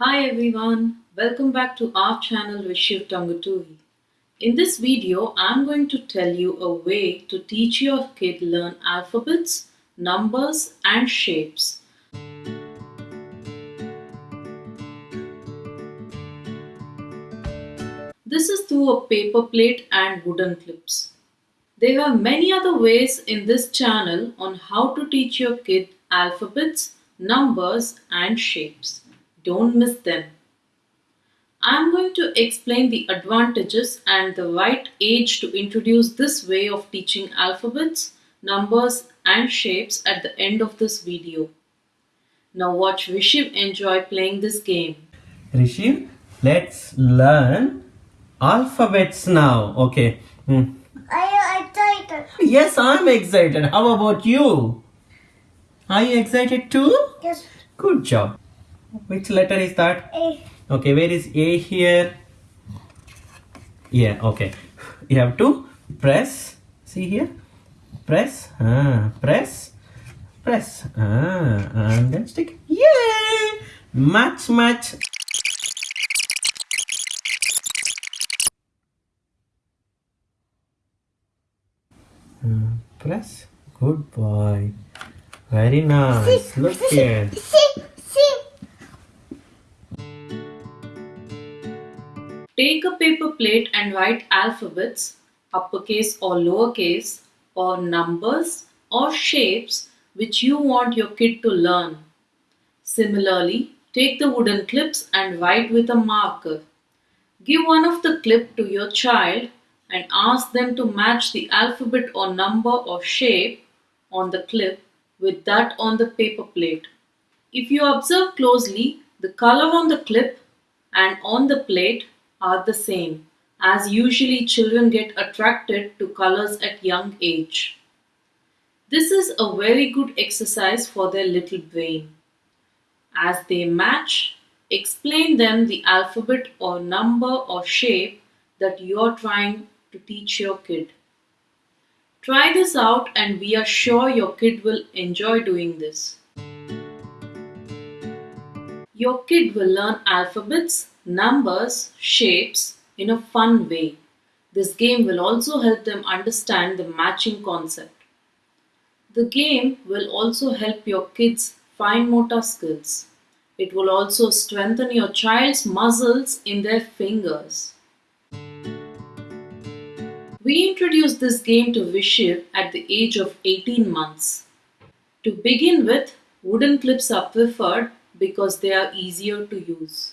Hi everyone, welcome back to our channel Vishiv Tanguturi. In this video, I'm going to tell you a way to teach your kid learn alphabets, numbers and shapes. This is through a paper plate and wooden clips. There are many other ways in this channel on how to teach your kid alphabets, numbers and shapes. Don't miss them. I'm going to explain the advantages and the right age to introduce this way of teaching alphabets, numbers and shapes at the end of this video. Now watch Vishiv enjoy playing this game. Rishi, let's learn alphabets now. Okay. Hmm. Are you excited? Yes, I'm excited. How about you? Are you excited too? Yes. Good job. Which letter is that? A. Okay, where is A here? Yeah, okay. You have to press. See here? Press. Ah, press. Press. Ah, and then stick. Yay! Match, match. Hmm, press. Good boy. Very nice. Look here. Take a paper plate and write alphabets, uppercase or lowercase, or numbers or shapes which you want your kid to learn. Similarly, take the wooden clips and write with a marker. Give one of the clip to your child and ask them to match the alphabet or number or shape on the clip with that on the paper plate. If you observe closely, the color on the clip and on the plate are the same, as usually children get attracted to colors at young age. This is a very good exercise for their little brain. As they match, explain them the alphabet or number or shape that you are trying to teach your kid. Try this out and we are sure your kid will enjoy doing this. Your kid will learn alphabets, numbers, shapes in a fun way. This game will also help them understand the matching concept. The game will also help your kids fine motor skills. It will also strengthen your child's muscles in their fingers. We introduced this game to Vishiv at the age of 18 months. To begin with, wooden clips are preferred because they are easier to use.